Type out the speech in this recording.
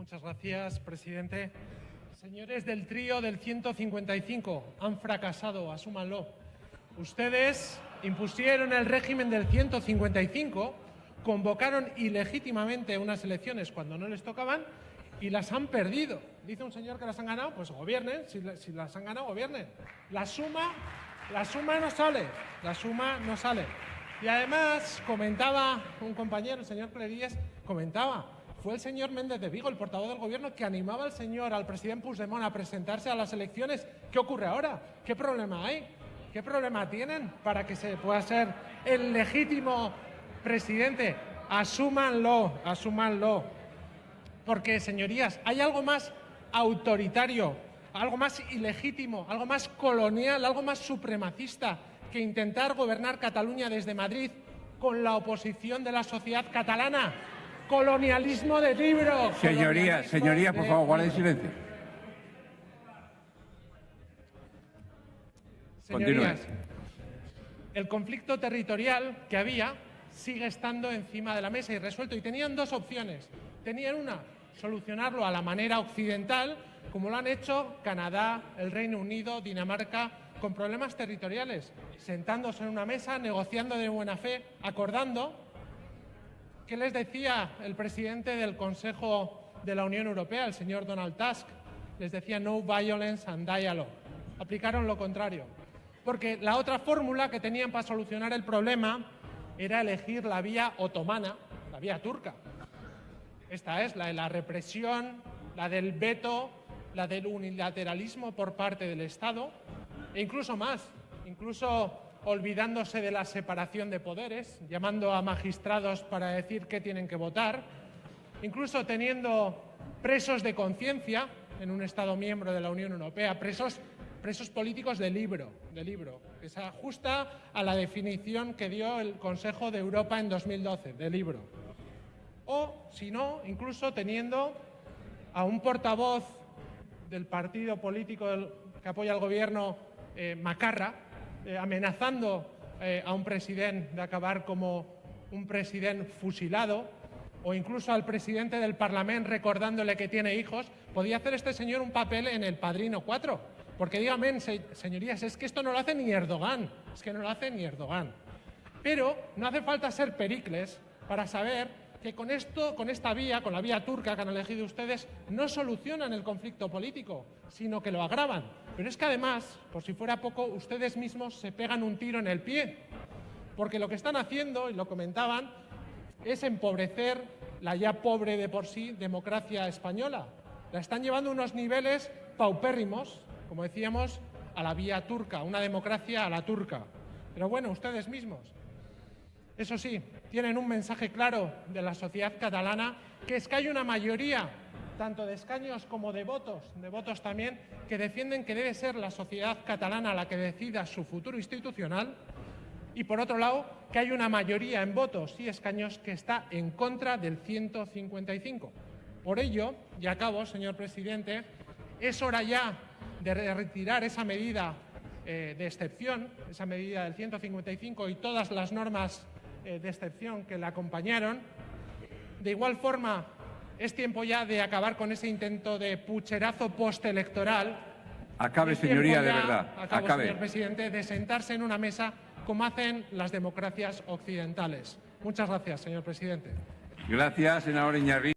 Muchas gracias, presidente. Señores del trío del 155, han fracasado, asúmanlo. Ustedes impusieron el régimen del 155, convocaron ilegítimamente unas elecciones cuando no les tocaban y las han perdido. Dice un señor que las han ganado, pues gobiernen, si, las han ganado, gobiernen. La suma, la suma no sale, la suma no sale. Y además comentaba un compañero, el señor Clerías, comentaba, fue el señor Méndez de Vigo, el portavoz del gobierno, que animaba al señor, al presidente Puigdemont a presentarse a las elecciones. ¿Qué ocurre ahora? ¿Qué problema hay? ¿Qué problema tienen para que se pueda ser el legítimo presidente? Asúmanlo, asúmanlo. Porque, señorías, hay algo más autoritario, algo más ilegítimo, algo más colonial, algo más supremacista que intentar gobernar Cataluña desde Madrid con la oposición de la sociedad catalana. Colonialismo de libro. Señoría, señoría, por favor, guarden silencio. Señorías, el conflicto territorial que había sigue estando encima de la mesa y resuelto. Y tenían dos opciones. Tenían una, solucionarlo a la manera occidental, como lo han hecho Canadá, el Reino Unido, Dinamarca, con problemas territoriales, sentándose en una mesa, negociando de buena fe, acordando. ¿Qué les decía el presidente del Consejo de la Unión Europea, el señor Donald Tusk? Les decía no violence and dialogue. Aplicaron lo contrario. Porque la otra fórmula que tenían para solucionar el problema era elegir la vía otomana, la vía turca. Esta es la de la represión, la del veto, la del unilateralismo por parte del Estado e incluso más, incluso olvidándose de la separación de poderes, llamando a magistrados para decir qué tienen que votar, incluso teniendo presos de conciencia en un Estado miembro de la Unión Europea, presos, presos políticos de libro, de libro, que se ajusta a la definición que dio el Consejo de Europa en 2012, de libro. O, si no, incluso teniendo a un portavoz del partido político que apoya al gobierno eh, macarra, eh, amenazando eh, a un presidente de acabar como un presidente fusilado, o incluso al presidente del Parlamento recordándole que tiene hijos, podía hacer este señor un papel en el Padrino 4. Porque díganme, señorías, es que esto no lo hace ni Erdogan, es que no lo hace ni Erdogan. Pero no hace falta ser Pericles para saber que con esto, con esta vía, con la vía turca que han elegido ustedes, no solucionan el conflicto político, sino que lo agravan. Pero es que además, por si fuera poco, ustedes mismos se pegan un tiro en el pie, porque lo que están haciendo, y lo comentaban, es empobrecer la ya pobre de por sí democracia española. La están llevando a unos niveles paupérrimos, como decíamos, a la vía turca, una democracia a la turca. Pero bueno, ustedes mismos. Eso sí, tienen un mensaje claro de la sociedad catalana, que es que hay una mayoría, tanto de escaños como de votos, de votos también, que defienden que debe ser la sociedad catalana la que decida su futuro institucional, y por otro lado, que hay una mayoría en votos y escaños que está en contra del 155. Por ello, y acabo, señor presidente, es hora ya de retirar esa medida eh, de excepción, esa medida del 155 y todas las normas de excepción que la acompañaron. De igual forma, es tiempo ya de acabar con ese intento de pucherazo postelectoral. Acabe, señoría, de verdad. Acabo, Acabe. señor presidente, de sentarse en una mesa como hacen las democracias occidentales. Muchas gracias, señor presidente. Gracias, senador Iñarri.